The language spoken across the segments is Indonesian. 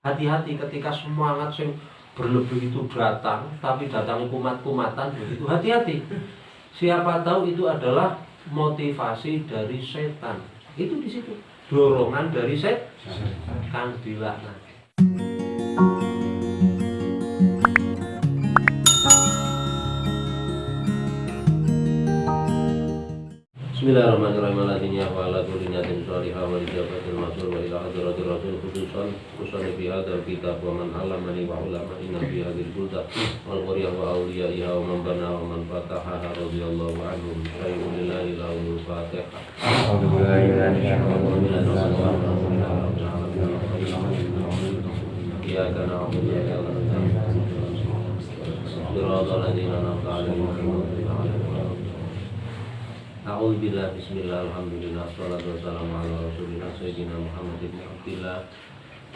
hati-hati ketika semangat sing berlebih itu datang tapi datang kumat-kumatan begitu. Hati-hati. Siapa tahu itu adalah motivasi dari setan. Itu di situ. Dorongan dari setan. Kang dilaknat Bismillahirrahmanirrahim. Alladhina ya'ala kulinatin salihah wa lijabatil masul wa ila rasul khususan khususan fi hadzal kitab wa man alamani wa ulama inna fi hadhil bulda wal qaryah wa wa man bana wa man fataha anhu lillahi al-fatiha A'udzubillah bismillah alhamdulillah Salatu wassalamu ala rasulina Sayyidina Muhammad ibn Abdillah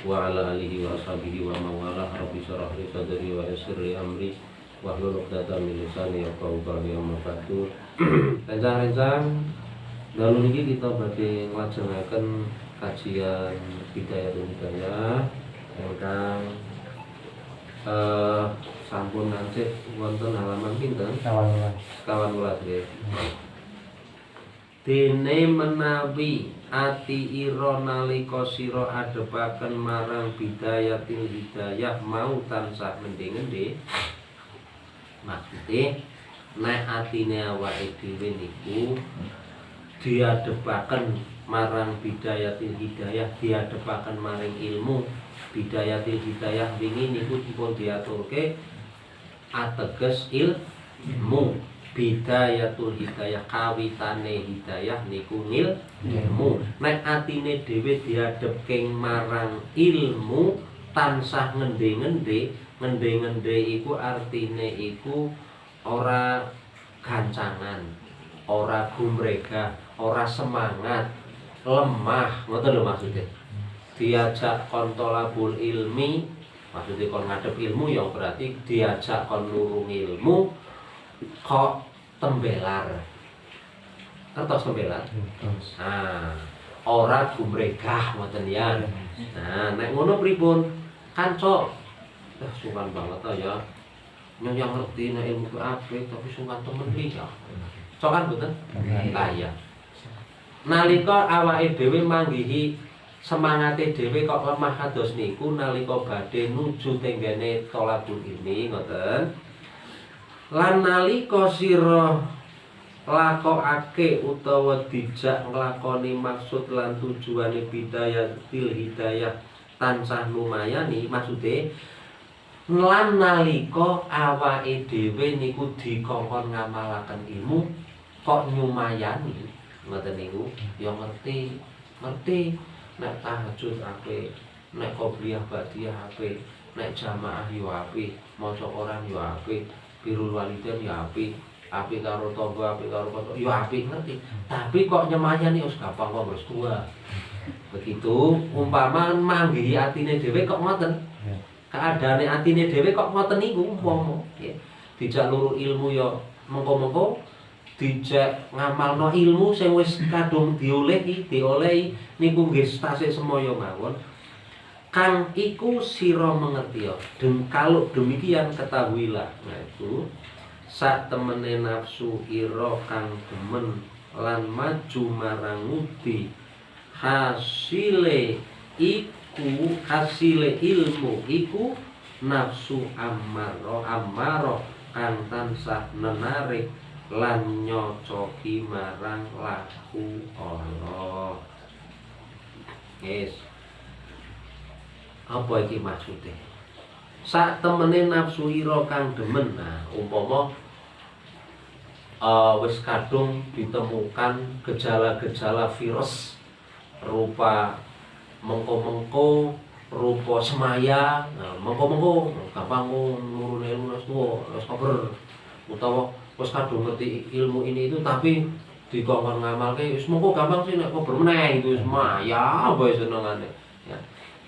Wa ala alihi wa wa mawalah Rabbi syarah li wa yasirri amri Wa Ya kau yang Rencang-rencang Lalu ini kita bagi ngelajengakan Kajian Bidayatul Hidayah Tentang eh, Sampun nanti Wonton halaman pinter Kawan ulas Kawan ulas ya dene menawi ati ira nalika sira adepaken marang bidayatil hidayah mau tansah ngendi-endi maksude nek atine awake dhewe niku diadepaken marang bidayatil hidayah diadepaken maring ilmu bidayatil hidayah wingi niku dipun diaturke ateges ilmu bidayatul hidayah kawitane hidayah niku ilmu. Nek atine dhewe diadepke marang ilmu tansah ngende-ngende ngende-ngende iku artine iku ora gancangan ora gumrega ora semangat lemah. Ngoten lho maksudnya. Diajak kontolabul ilmi maksudnya kon ngadep ilmu ya berarti diajak kon nurung ilmu kok tembelar. Kertas tembelar. Nah ora gumregah ngoten ya. Nah nek ngono pripun? Kanca eh sungkan banget ta ya. Yang ngerti nek ilmu apik tapi sungkan temen iki ya. Cokan mboten? Lah ya nalika awake dhewe manggihi semangate dhewe kok lemah kados niku nalika badhe nuju tenggene tolabul ini ngoten lan nalika sira lakokake utawa dijak nglakoni maksud lan tujuane bidayah til hidayah tansah lumayani maksude lan nalika awake dhewe niku dikongkon ngamalaken ilmu kok nyumayani? Ngoten niku? Ya ngerti ngerti. Nek tahajud apik nek qobliyah badiyah apik nek jamaah yo apik maca Quran yo apik birul waliden ya api api karo tangga api karo kanca ya api ngerti? Tapi kok nyemayani wis gampang kok wis tua. Begitu umpama manggihi atine dhewe kok ngoten. Ya. keadaane atine dhewe kok ngoten niku umpama. Ya. Dijak luru ilmu ya mengko-mengko dijak ngamalno ilmu sing wis kadung diolehi diolehi niku nggih tasik semaya mawon kang iku sira mengerti ya. Dan kalau demikian ketahuilah nah itu sak temene nafsu ira kang demen lan maju marang ngudi hasile iku hasile ilmu iku nafsu amaro amaro kang tansah menarik lan nyocoki marang laku Allah. Yes apa iki maksude? Sak temene nafsu ira kang demen nah umpama uh, wis kadung ditemukan gejala-gejala virus rupa mengko-mengko rupa semaya nah mengko-mengko gampang nurune ilmu wis tuwa wis kober utawa wis kadung ngerti ilmu ini itu tapi dikongkon ngamalke wis mengko gampang sih nek kober meneh itu semaya apa senengane ya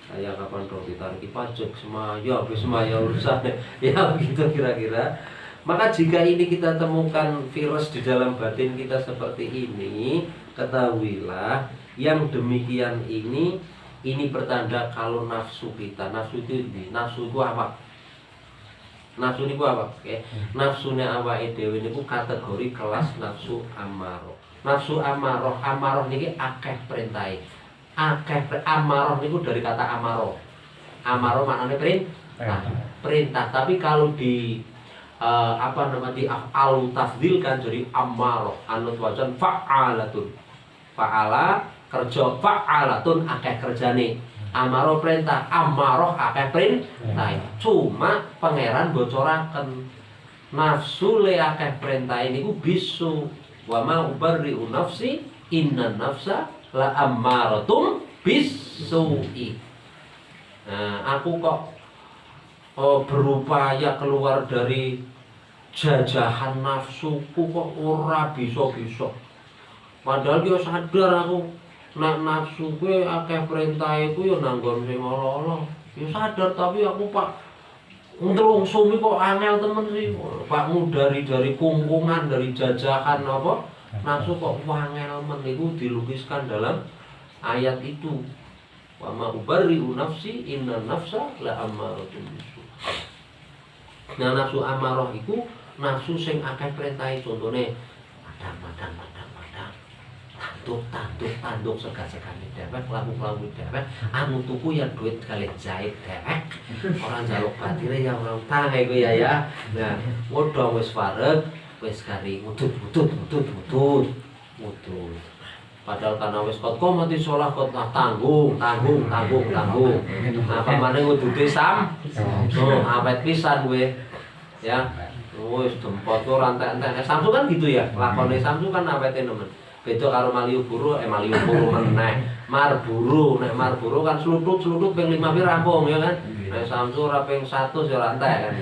kayak kapan dong ditariki pajak semaya habis semaya urusan? Ya begitu kira-kira. Maka jika ini kita temukan virus di dalam batin kita seperti ini ketahuilah yang demikian ini ini pertanda kalau nafsu kita nafsu itu di nafsu itu apa? Nafsu ini apa? Oke. nafsunya awak dewi ini kategori kelas nafsu amaro nafsu amaroh amaroh ini akeh perintai akeh amaroh ini dari kata amaro amaro maknanya perintah perintah. Tapi kalau di uh, apa namanya di af'al tafdil kan jadi amaroh anut wajan fa'alatun. Fa'ala kerja fa'alatun akeh kerjane. Amaro perintah amaroh akeh perintah cuma pangeran bocoraken nafsu le akeh perintah ini ku bisu wa ma ubarri nafsi inna nafsa la amaratum bisu'i. Nah aku kok oh, berupaya keluar dari jajahan nafsuku kok ora bisa-bisa. Padahal dia sadar aku nek nafsu gue akeh perintah itu ya nanggon sing ala ya sadar tapi aku pak sumi kok angel temen sih. Pak dari dari kungkungan dari jajahan apa nafsu kok wangel itu dilukiskan dalam ayat itu. Wa ma ubarri'u nafsi inna nafsa la ammaratun bisu. Nah nafsu amarah itu nafsu sing akeh perintahe contone madang madang madang tanduk tanduk tanduk sega segane dewek laku laku dewek. Anu tuku ya duit kali jahit dewek. Orang jaluk batire ya orang tangai gue ya ya. Nah udah wis wareg wis kari mudut mudut mudut mudut mudut padahal karena wis kot kok mati sholah kot nah, tanggung tanggung tanggung tanggung. Nah pamane ngudute sam. Oh awet pisan gue ya. Wis dempot tuh rantai-rantai Samsu kan gitu ya. Lakone Samsu kan awete nemen. Beda karo Malioboro eh Malioboro meneh. Marburu nek Marburu kan seluduk-seluduk ping 5 pi rampung ya kan? Nek Samsu ora ping 100 ya rantai kan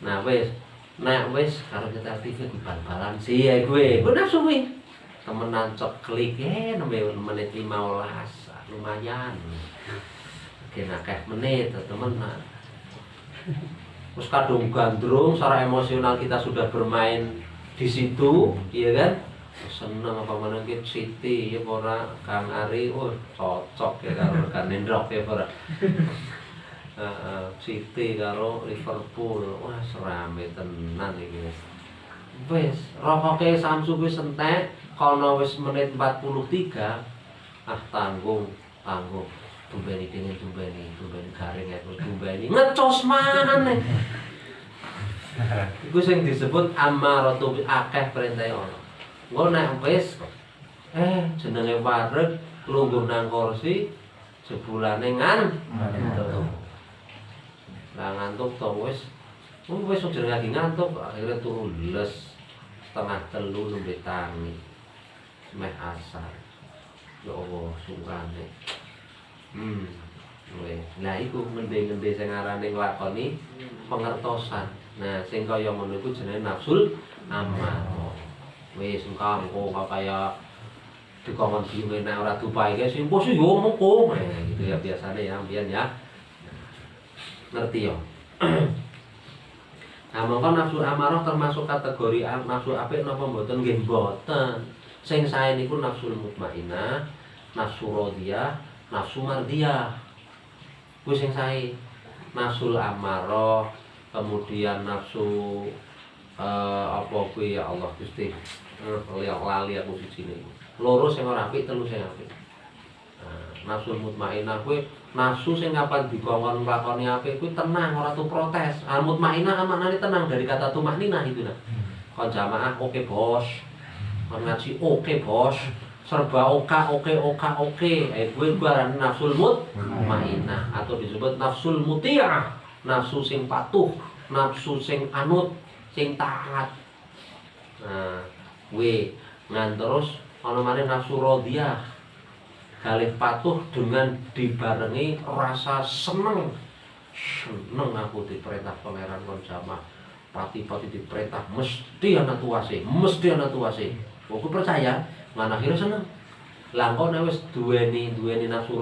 nah wis nek wis karo nyetel TV di bal-balan sih. Ya gue. Gue nafsu wi temenan cok klik eh nembe menit 15 lumayan. Kena kayak menit temenan terus kadung gandrung secara emosional kita sudah bermain di situ iya kan? Seneng apa mana ki City ya ora Kang Ari oh cocok ya karo rekan Nendrok ya ora uh, City karo Liverpool. Wah serame tenan iki wis. Rokoke Samsu wis entek kono wis menit 43 ah tanggung tanggung. Tumbeni dingin tumbeni tumbeni garing ya tumbeni. Ngecos mana Iku sing disebut amaratu akeh perintah ono. Engko nek wis eh jenenge wareg lungguh nang kursi jebulane ngan. Ngantuk. Lah ngantuk to wis wis ojo lagi ngantuk akhirnya turu les setengah telu nembe tangi. Meh asar. Ya Allah sungkane. Hmm. Weh, nah iku ngendi-ngendi sing arane nglakoni pengertosan. Nah, sing kaya ngono iku jenenge nafsul amarah. wis engko kok kaya dikongkon bingung nek ora dupai guys sing bos yo moko gitu ya biasanya ya ambian ya ngerti yo Nah, mongko nafsu amarah termasuk kategori nafsu apik napa mboten nggih mboten. Sing sae niku nafsu mutmainah, nafsu radiyah, nafsu mardiyah. Kuwi sing sae. Nafsu amarah, kemudian nafsu uh, apa kuwi ya Allah Gusti uh, lali aku siji niku loro sing ora apik telu sing apik nah, nafsu mutmainah kuwi nafsu sing kapan dikongkon nglakoni apik kuwi tenang ora tuh protes. Ah mutmainah maknane tenang dari kata tumahnina itu nah kon jamaah oke okay, bos. Kon ngaji oke okay, bos. Serba oka oke oka oke. Eh gue baran nafsul mutmainah. Atau disebut nafsul mutiah. Nafsu sing patuh nafsu sing anut sing taat. Nah we ngan terus ana maneh nafsu radiyah kalih patuh dengan dibarengi rasa seneng. Seneng aku diperintah pangeran kon jamaah pati-pati diperintah mesti ana tuase mesti ana tuase. Aku percaya ngan akhirnya seneng. Nek wis duweni duweni nafsu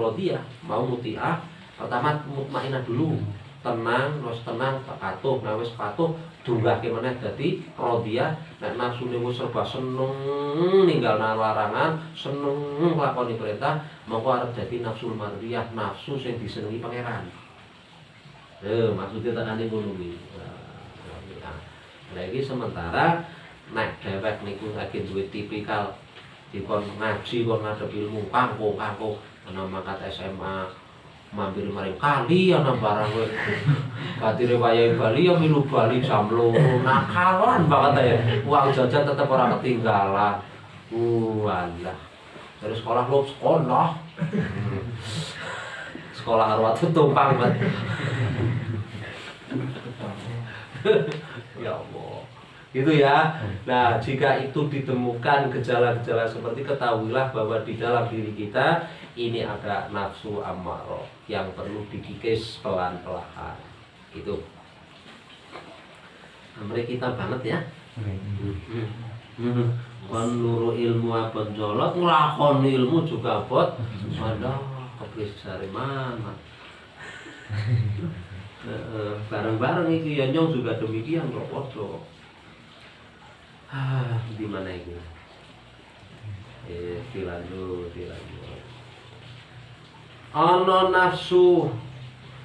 mau mutiah pertama mutmainah dulu. Tenang wis tenang patuh. Wis patuh dunggahke meneh dadi radiyah nek nafsune wis serba seneng ninggal larangan seneng nglakoni perintah mongko arep dadi nafsu mardiyah nafsu sing disenengi pangeran Eh, maksudnya tekane ngono kuwi. Nah, iki sementara nek dhewek niku lagi duwe tipikal dikon ngaji kon ngadep ilmu kangkung kangkung ana mangkat SMA mampir maring kali ana barang kowe. Katire wayahe Bali ya milu Bali jam nakalan banget ya uang jajan tetep ora ketinggalan. Walah dari sekolah lo sekolah. Sekolah arwah tumpang banget ya gitu ya. Nah jika itu ditemukan gejala-gejala seperti ketahuilah bahwa di dalam diri kita ini ada nafsu amarah yang perlu dikikis pelan-pelan itu Amri kita banget ya. Menurut ilmu apa jolot ngelakon ilmu juga bot ada kepris dari mana? Bareng-bareng itu ya nyong juga demikian kok waduh ah di mana ini? Eh dilanjut dilanjut. Ana nafsu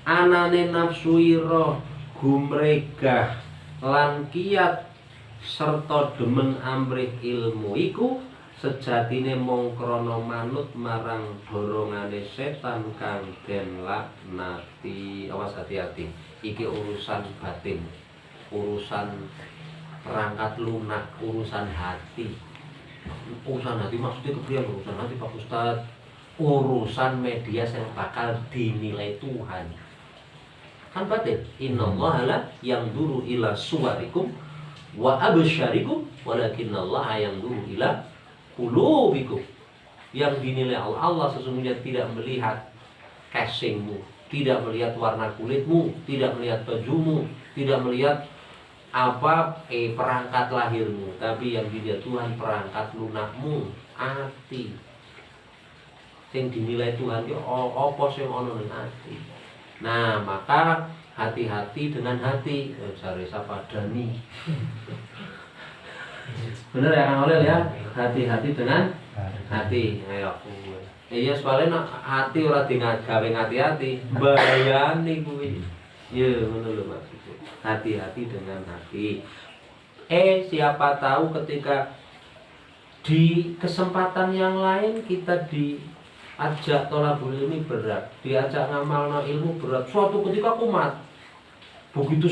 anane nafsu ira gumregah lan kiat serta demen amrih ilmu iku sejatine mung krana manut marang dorongane setan kang den laknati. Awas hati-hati. Iki urusan batin urusan perangkat lunak urusan hati. Urusan hati maksudnya keprian urusan hati Pak Ustad urusan media yang bakal dinilai Tuhan. Kan batin innallaha la yang duru ila suwarikum wa absyarikum walakinallaha yang duru ila qulubikum. Yang dinilai Allah Allah sesungguhnya tidak melihat casingmu tidak melihat warna kulitmu tidak melihat bajumu tidak melihat apa eh perangkat lahirmu? Tapi yang dilihat Tuhan perangkat lunakmu hati yang dinilai Tuhan itu apa sing ono ning hati nah maka hati-hati dengan hati. Eh, cari siapa Dani bener ya Kang Olel ya? Hati-hati dengan hati. Ayo iya soalnya hati ora di gawe hati-hati bayani kuwi ya ngono lho Mas hati-hati dengan hati. Eh, siapa tahu ketika di kesempatan yang lain kita diajak tolabul ilmi berat, diajak ngamal no ilmu berat. Suatu ketika kumat, begitu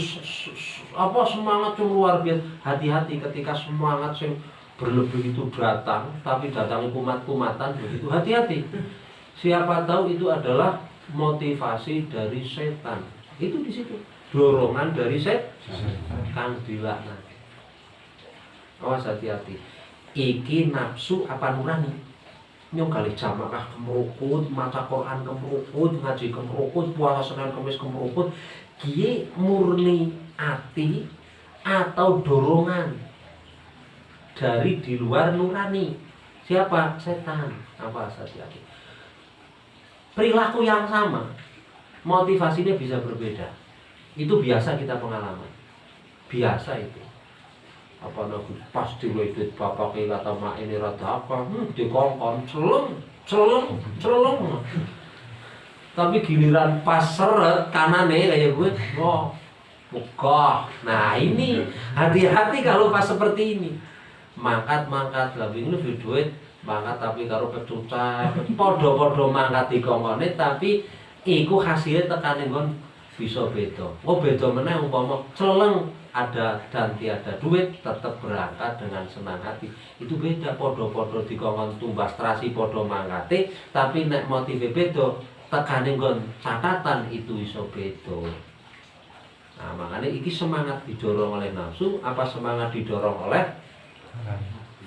apa semangat yang luar biasa. Hati-hati ketika semangat yang berlebih itu datang, tapi datang kumat-kumatan begitu. Hati-hati. Siapa tahu itu adalah motivasi dari setan. Itu di situ. Dorongan dari set. Kang dilaknati awas hati-hati. Iki nafsu apa nurani? Nyong kali jamakah kemerukut maca Quran kemerukut ngaji kemerukut puasa Senin Kamis kemerukut kie murni ati atau dorongan dari di luar nurani? Siapa? Setan. Apa hati-hati. Perilaku yang sama motivasinya bisa berbeda. Itu biasa kita pengalaman. Biasa itu. Apa nabi pas diwedit bapak kata mak ini rada apa? Hmm, dikongkon celung celung celung tapi giliran pas seret kanane kayak gue oh Bukoh. Nah ini. Hati-hati kalau pas seperti ini. Mangkat mangkat lebih lebih duit. Mangkat tapi karo pecucah. Podo-podo mangkat di kongkone tapi iku hasilnya tekanin gon bisa beda. Oh beda meneh umpama celeng ada dan tiada duit tetap berangkat dengan senang hati. Itu beda podo-podo dikongkon tumbas terasi podo mangate tapi nek motive beda tekane nggon catatan itu iso beda. Nah, makanya iki semangat didorong oleh nafsu apa semangat didorong oleh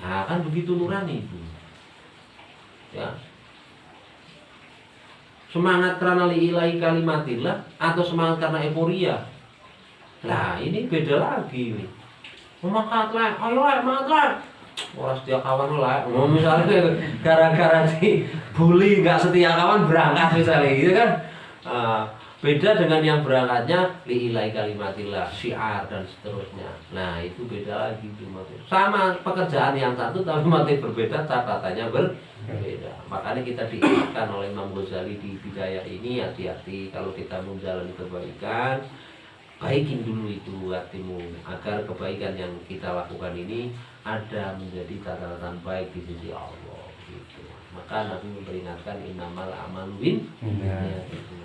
Nah, kan begitu nurani itu. Ya, Semangat karena liilahi kalimatillah atau semangat karena euforia. Nah ini beda lagi nih. Semangat lah, ayo lah, semangat lah. Orang setia kawan lah. Mau misalnya gara-gara di bully nggak setia kawan berangkat misalnya gitu kan. Uh, beda dengan yang berangkatnya liilai kalimatillah syiar dan seterusnya. Nah itu beda lagi sama pekerjaan yang satu tapi mati berbeda catatannya berbeda. Makanya kita diingatkan oleh Imam Ghazali di bidaya ini hati-hati kalau kita menjalani kebaikan baikin dulu itu hatimu agar kebaikan yang kita lakukan ini ada menjadi catatan baik di sisi Allah gitu. Maka Nabi memperingatkan inamal amal win ya, gitu